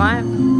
Снимаем.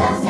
Gracias.